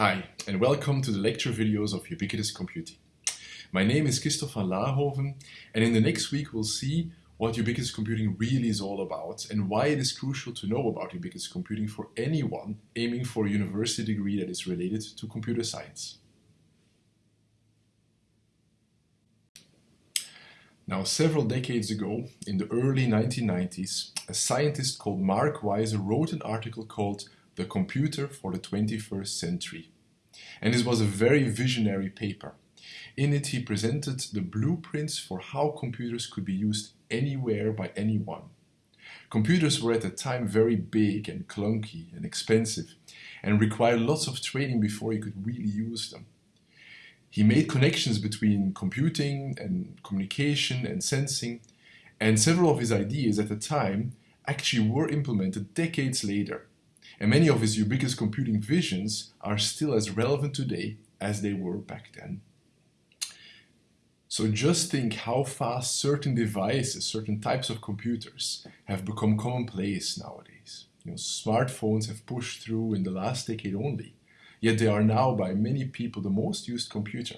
Hi, and welcome to the lecture videos of Ubiquitous Computing. My name is Kristof Van Laerhoven, and in the next week we'll see what ubiquitous computing really is all about and why it is crucial to know about ubiquitous computing for anyone aiming for a university degree that is related to computer science. Now, several decades ago, in the early 1990s, a scientist called Mark Weiser wrote an article called The Computer for the 21st Century. And this was a very visionary paper. In it, he presented the blueprints for how computers could be used anywhere by anyone. Computers were at the time very big and clunky and expensive and required lots of training before you could really use them. He made connections between computing and communication and sensing, and several of his ideas at the time actually were implemented decades later. And many of his ubiquitous computing visions are still as relevant today as they were back then. So just think how fast certain devices, certain types of computers have become commonplace nowadays. You know, smartphones have pushed through in the last decade only, yet they are now by many people the most used computer.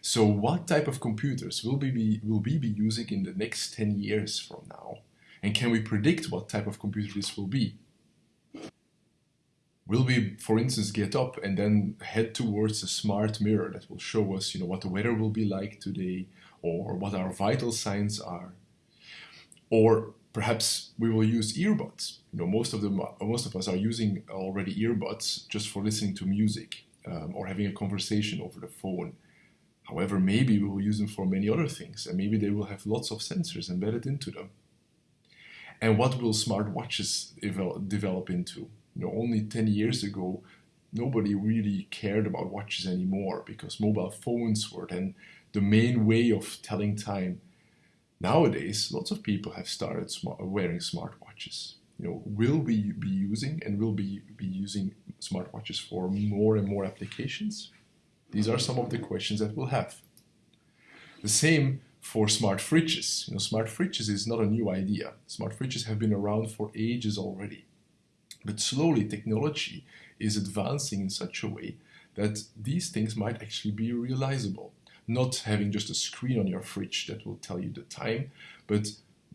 So what type of computers will we be, will we be using in the next 10 years from now? And can we predict what type of computer this will be? Will we, for instance, get up and then head towards a smart mirror that will show us, you know, what the weather will be like today, or what our vital signs are? Or perhaps we will use earbuds. You know, most of them, most of us are using already earbuds just for listening to music um, or having a conversation over the phone. However, maybe we will use them for many other things, and maybe they will have lots of sensors embedded into them. And what will smart watches develop into? You know, only 10 years ago, nobody really cared about watches anymore because mobile phones were then the main way of telling time. Nowadays, lots of people have started smart, wearing smartwatches. You know, will we be using and will be, be using smartwatches for more and more applications? These are some of the questions that we'll have. The same for smart fridges. You know, smart fridges is not a new idea. Smart fridges have been around for ages already. But slowly technology is advancing in such a way that these things might actually be realizable. Not having just a screen on your fridge that will tell you the time, but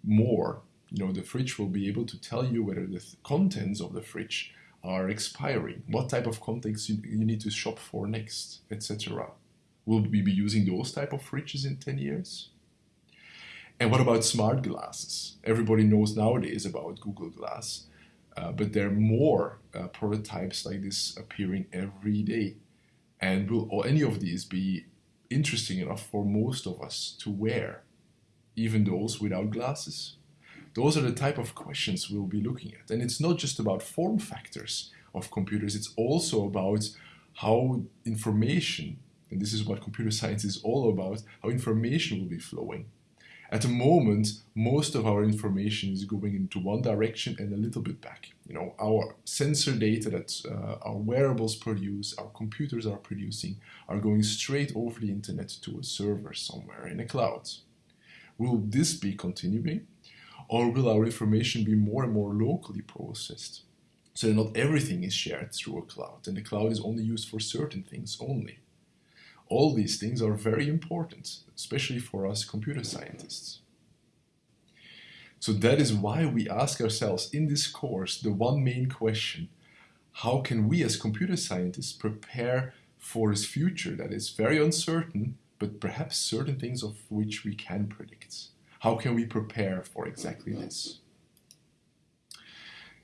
more, you know, the fridge will be able to tell you whether the contents of the fridge are expiring, what type of contents you, you need to shop for next, etc. Will we be using those type of fridges in 10 years? And what about smart glasses? Everybody knows nowadays about Google Glass, uh, but there are more uh, prototypes like this appearing every day. And will any of these be interesting enough for most of us to wear, even those without glasses? Those are the type of questions we'll be looking at. And it's not just about form factors of computers, it's also about how information, and this is what computer science is all about, how information will be flowing. At the moment, most of our information is going into one direction and a little bit back. You know, our sensor data that uh, our wearables produce, our computers are producing, are going straight over the internet to a server somewhere in a cloud. Will this be continuing? Or will our information be more and more locally processed? So not everything is shared through a cloud, and the cloud is only used for certain things only. All these things are very important, especially for us computer scientists. So that is why we ask ourselves in this course the one main question, how can we as computer scientists prepare for this future that is very uncertain, but perhaps certain things of which we can predict? How can we prepare for exactly this?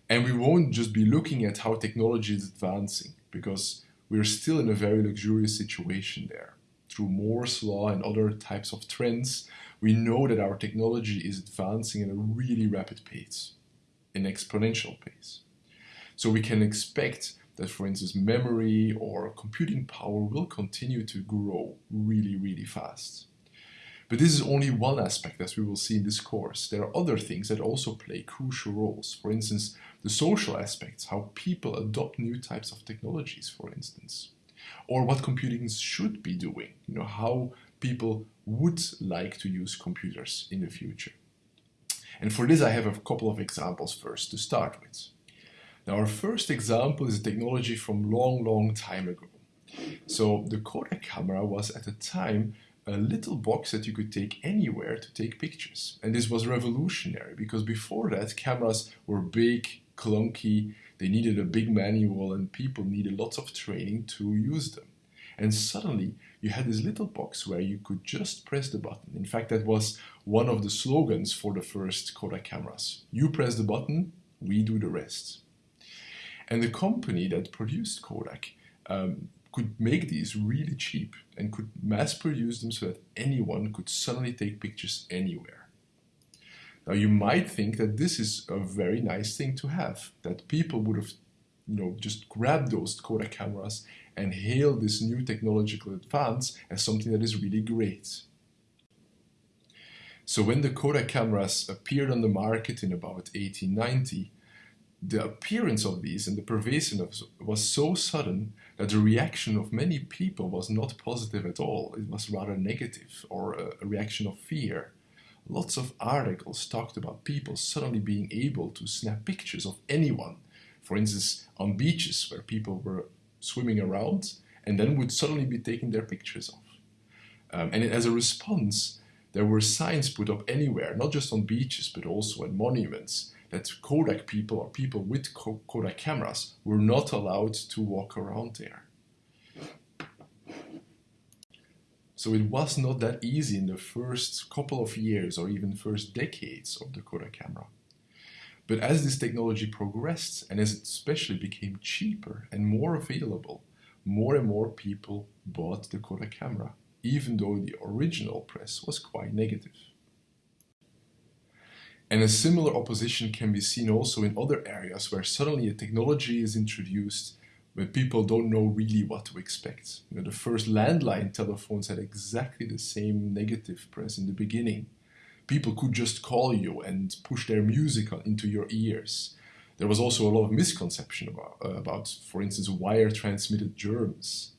And we won't just be looking at how technology is advancing, because we're still in a very luxurious situation there. Through Moore's law and other types of trends, we know that our technology is advancing at a really rapid pace, an exponential pace. So we can expect that, for instance, memory or computing power will continue to grow really, really fast. But this is only one aspect as we will see in this course. There are other things that also play crucial roles. For instance, the social aspects, how people adopt new types of technologies, for instance. Or what computing should be doing, you know, how people would like to use computers in the future. And for this I have a couple of examples first to start with. Now our first example is a technology from long, long time ago. So the Kodak camera was at the time a little box that you could take anywhere to take pictures. And this was revolutionary because before that cameras were big, clunky, they needed a big manual and people needed lots of training to use them. And suddenly you had this little box where you could just press the button. In fact, that was one of the slogans for the first Kodak cameras. You press the button, we do the rest. And the company that produced Kodak um, could make these really cheap and could mass produce them so that anyone could suddenly take pictures anywhere. Now you might think that this is a very nice thing to have, that people would have you know, just grabbed those Kodak cameras and hail this new technological advance as something that is really great. So when the Kodak cameras appeared on the market in about 1890, the appearance of these and the pervasiveness was so sudden that the reaction of many people was not positive at all. It was rather negative or a, a reaction of fear. Lots of articles talked about people suddenly being able to snap pictures of anyone. For instance, on beaches where people were swimming around and then would suddenly be taking their pictures off. Um, and as a response, there were signs put up anywhere, not just on beaches, but also at monuments, that Kodak people or people with Kodak cameras were not allowed to walk around there. So it was not that easy in the first couple of years or even first decades of the Kodak camera. But as this technology progressed and as it especially became cheaper and more available, more and more people bought the Kodak camera, even though the original press was quite negative. And a similar opposition can be seen also in other areas where suddenly a technology is introduced where people don't know really what to expect. You know, the first landline telephones had exactly the same negative press in the beginning. People could just call you and push their music into your ears. There was also a lot of misconception about, uh, about for instance, wire transmitted germs.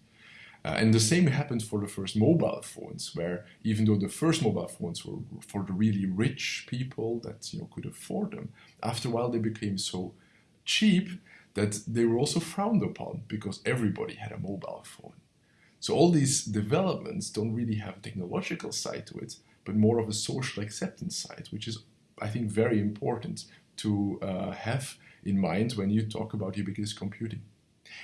Uh, and the same happened for the first mobile phones, where even though the first mobile phones were for the really rich people that you know could afford them, after a while they became so cheap that they were also frowned upon because everybody had a mobile phone. So all these developments don't really have a technological side to it, but more of a social acceptance side, which is, I think, very important to uh, have in mind when you talk about ubiquitous computing.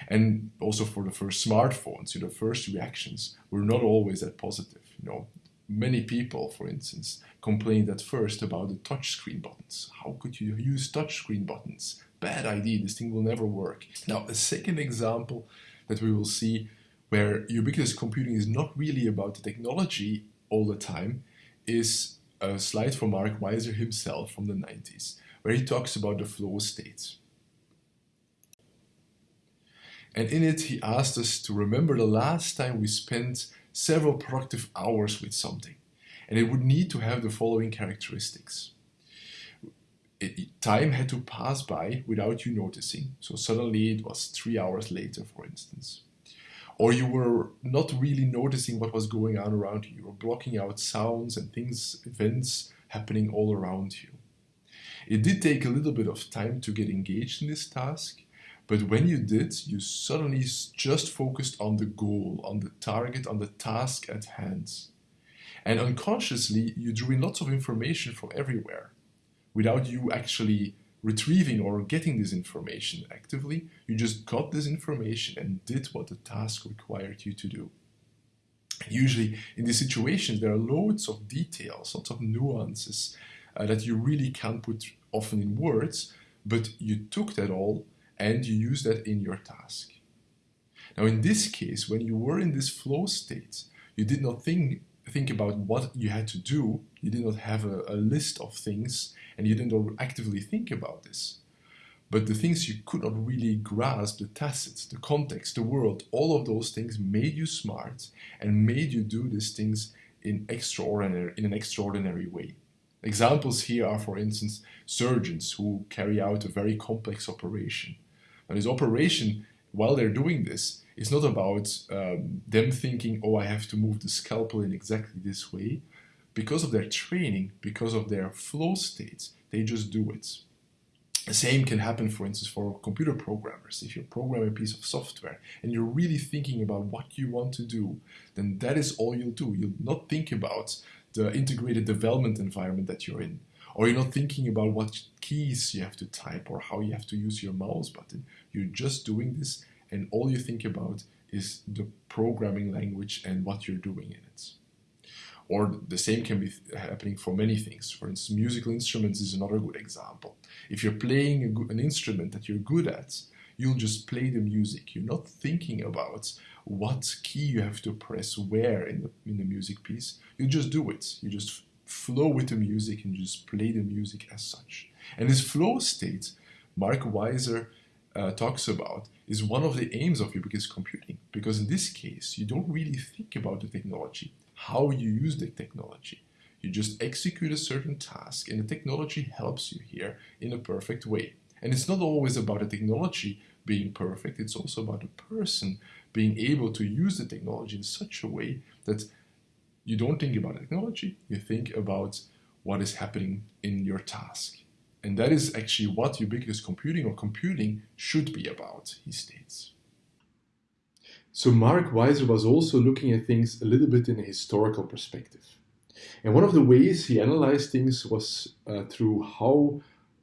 And also for the first smartphones, you know, the first reactions were not always that positive. You know, many people, for instance, complained at first about the touchscreen buttons. How could you use touchscreen buttons? Bad idea, this thing will never work. Now, a second example that we will see where ubiquitous computing is not really about the technology all the time is a slide from Mark Weiser himself from the 90s, where he talks about the flow states. And in it, he asked us to remember the last time we spent several productive hours with something. And it would need to have the following characteristics. It, time had to pass by without you noticing. So suddenly it was three hours later, for instance. Or you were not really noticing what was going on around you. You were blocking out sounds and things, events happening all around you. It did take a little bit of time to get engaged in this task, but when you did, you suddenly just focused on the goal, on the target, on the task at hand. And unconsciously, you drew in lots of information from everywhere without you actually retrieving or getting this information actively. You just got this information and did what the task required you to do. Usually, in these situations, there are loads of details, lots of nuances uh, that you really can't put often in words, but you took that all and you use that in your task. Now, in this case, when you were in this flow state, you did not think, think about what you had to do, you did not have a, a list of things, and you didn't actively think about this. But the things you could not really grasp, the tacits, the context, the world, all of those things made you smart and made you do these things in extraordinary in an extraordinary way. Examples here are, for instance, surgeons who carry out a very complex operation and this operation, while they're doing this, is not about um, them thinking, oh, I have to move the scalpel in exactly this way. Because of their training, because of their flow states, they just do it. The same can happen, for instance, for computer programmers. If you program a piece of software and you're really thinking about what you want to do, then that is all you'll do. You'll not think about the integrated development environment that you're in. Or you're not thinking about what keys you have to type or how you have to use your mouse button. You're just doing this, and all you think about is the programming language and what you're doing in it. Or the same can be happening for many things. For instance, musical instruments is another good example. If you're playing good, an instrument that you're good at, you'll just play the music. You're not thinking about what key you have to press where in the, in the music piece. You just do it. You just flow with the music and just play the music as such. And this flow state, Mark Weiser uh, talks about, is one of the aims of ubiquitous computing. Because in this case, you don't really think about the technology how you use the technology. You just execute a certain task, and the technology helps you here in a perfect way. And it's not always about the technology being perfect, it's also about the person being able to use the technology in such a way that you don't think about technology, you think about what is happening in your task. And that is actually what ubiquitous computing or computing should be about, he states. So Mark Weiser was also looking at things a little bit in a historical perspective. And one of the ways he analyzed things was uh, through how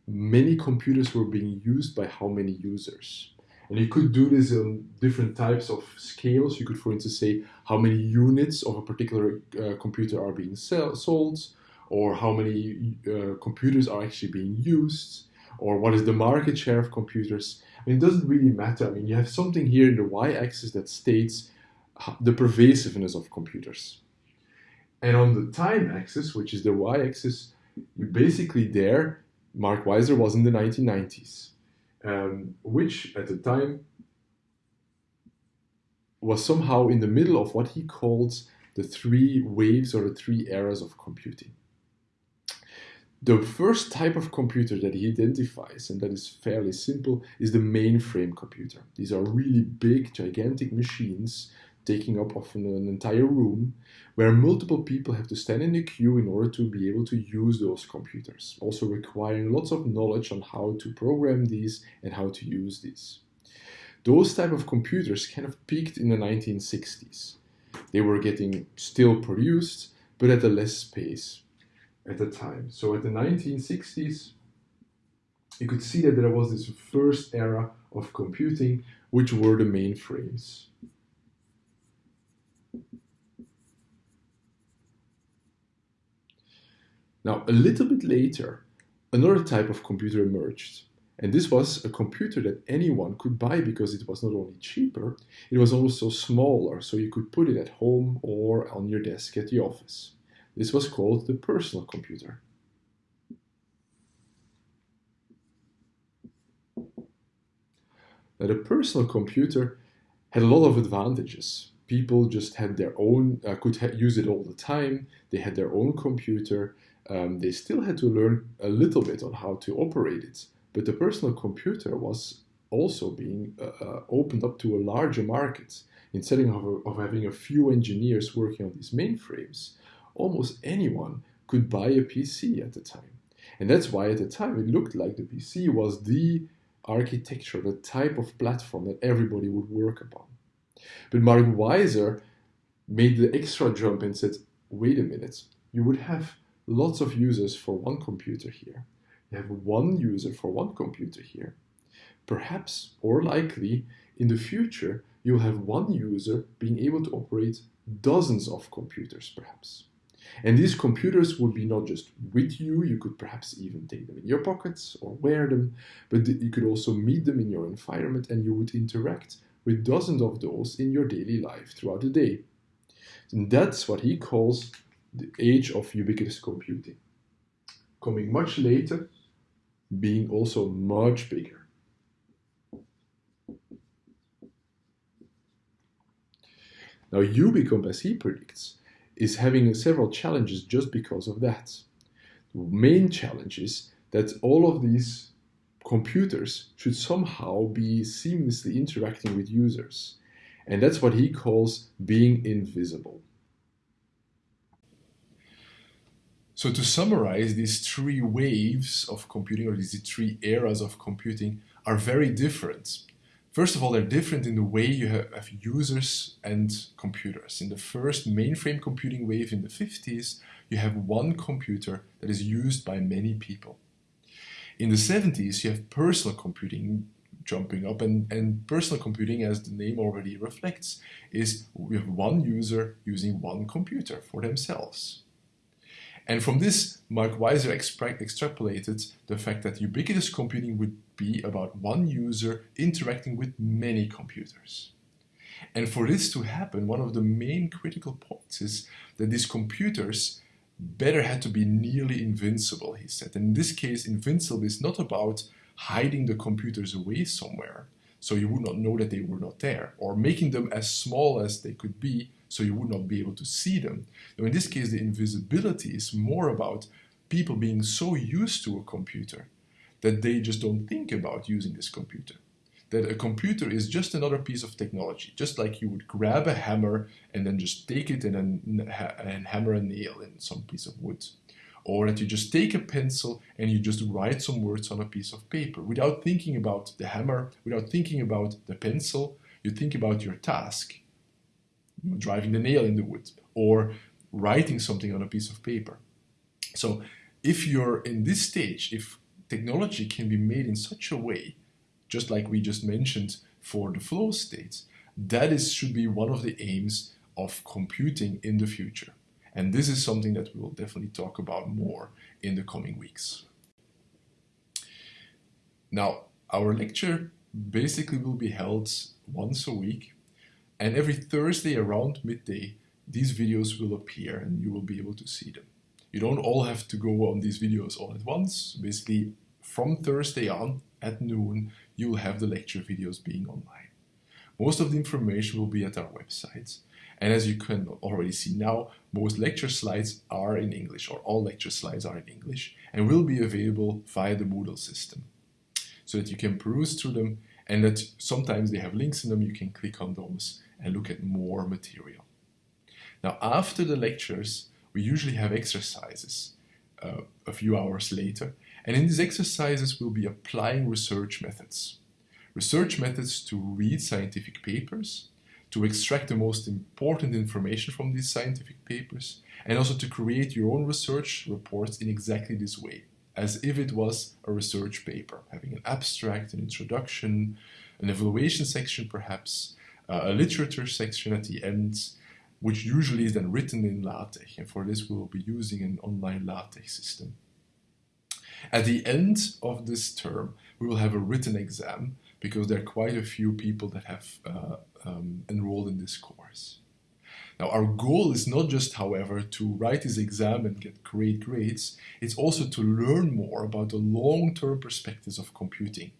many computers were being used by how many users. And you could do this on different types of scales. You could, for instance, say how many units of a particular uh, computer are being sell- sold, or how many uh, computers are actually being used, or what is the market share of computers. I mean, it doesn't really matter. I mean, you have something here in the y-axis that states the pervasiveness of computers. And on the time axis, which is the y-axis, you basically there, Mark Weiser was in the 1990s, um, which at the time was somehow in the middle of what he calls the three waves or the three eras of computing. The first type of computer that he identifies, and that is fairly simple, is the mainframe computer. These are really big, gigantic machines taking up often an entire room where multiple people have to stand in a queue in order to be able to use those computers, also requiring lots of knowledge on how to program these and how to use these. Those type of computers kind of peaked in the 1960s. They were getting still produced, but at a less pace at the time. So at the 1960s, you could see that there was this first era of computing, which were the mainframes. Now, a little bit later, another type of computer emerged. And this was a computer that anyone could buy because it was not only cheaper, it was also smaller, so you could put it at home or on your desk at the office. This was called the personal computer. Now, the personal computer had a lot of advantages. People just had their own, uh, could use it all the time. They had their own computer. Um, they still had to learn a little bit on how to operate it. But the personal computer was also being uh, uh opened up to a larger market. Instead of, of having a few engineers working on these mainframes, almost anyone could buy a PC at the time. And that's why at the time it looked like the PC was the architecture, the type of platform that everybody would work upon. But Mark Weiser made the extra jump and said, wait a minute, you would have lots of users for one computer here. You have one user for one computer here. Perhaps, or likely, in the future, you'll have one user being able to operate dozens of computers, perhaps. And these computers would be not just with you, you could perhaps even take them in your pockets or wear them, but you could also meet them in your environment and you would interact with dozens of those in your daily life throughout the day. And that's what he calls the age of ubiquitous computing. Coming much later, being also much bigger. Now, Ubicomp, as he predicts, is having several challenges just because of that. The main challenge is that all of these computers should somehow be seamlessly interacting with users. And that's what he calls being invisible. So to summarize, these three waves of computing or these three eras of computing are very different. First of all, they're different in the way you have users and computers. In the first mainframe computing wave in the 50s, you have one computer that is used by many people. In the 70s, you have personal computing jumping up, and, and personal computing, as the name already reflects, is we have one user using one computer for themselves. And from this, Mark Weiser extra extrapolated the fact that ubiquitous computing would be about one user interacting with many computers. And for this to happen, one of the main critical points is that these computers better had to be nearly invincible, he said. And in this case, invincible is not about hiding the computers away somewhere so you would not know that they were not there, or making them as small as they could be so you would not be able to see them. Now, in this case, the invisibility is more about people being so used to a computer that they just don't think about using this computer. That a computer is just another piece of technology, just like you would grab a hammer and then just take it and, and hammer a nail in some piece of wood. Or that you just take a pencil and you just write some words on a piece of paper without thinking about the hammer, without thinking about the pencil. You think about your task driving the nail in the wood or writing something on a piece of paper. So if you're in this stage, if technology can be made in such a way, just like we just mentioned for the flow states, that is should be one of the aims of computing in the future. And this is something that we will definitely talk about more in the coming weeks. Now, our lecture basically will be held once a week and every Thursday around midday, these videos will appear and you will be able to see them. You don't all have to go on these videos all at once. Basically, from Thursday on at noon, you will have the lecture videos being online. Most of the information will be at our website. And as you can already see now, most lecture slides are in English, or all lecture slides are in English, and will be available via the Moodle system. So that you can peruse through them, and that sometimes they have links in them, you can click on those and look at more material. Now, after the lectures, we usually have exercises uh, a few hours later, and in these exercises, we'll be applying research methods. Research methods to read scientific papers, to extract the most important information from these scientific papers, and also to create your own research reports in exactly this way, as if it was a research paper, having an abstract, an introduction, an evaluation section perhaps, a literature section at the end, which usually is then written in LaTeX. And for this, we will be using an online LaTeX system. At the end of this term, we will have a written exam because there are quite a few people that have uh, um, enrolled in this course. Now, our goal is not just, however, to write this exam and get great grades, it's also to learn more about the long-term perspectives of computing.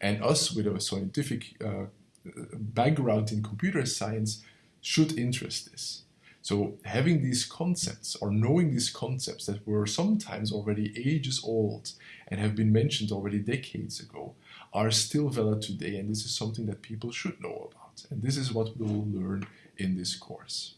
And us, with a scientific uh, background in computer science should interest this. So having these concepts or knowing these concepts that were sometimes already ages old and have been mentioned already decades ago are still valid today and this is something that people should know about. And this is what we will learn in this course.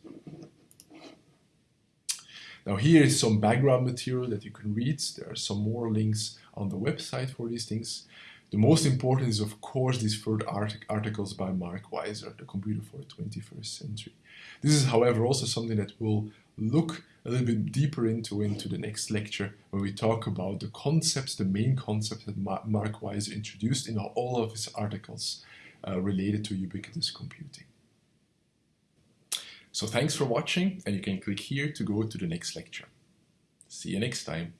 Now here is some background material that you can read. There are some more links on the website for these things. The most important is, of course, these third art articles by Mark Weiser, The Computer for the 21st Century. This is, however, also something that we'll look a little bit deeper into into the next lecture when we talk about the concepts, the main concepts that Mark Weiser introduced in all of his articles uh, related to ubiquitous computing. So thanks for watching and you can click here to go to the next lecture. See you next time.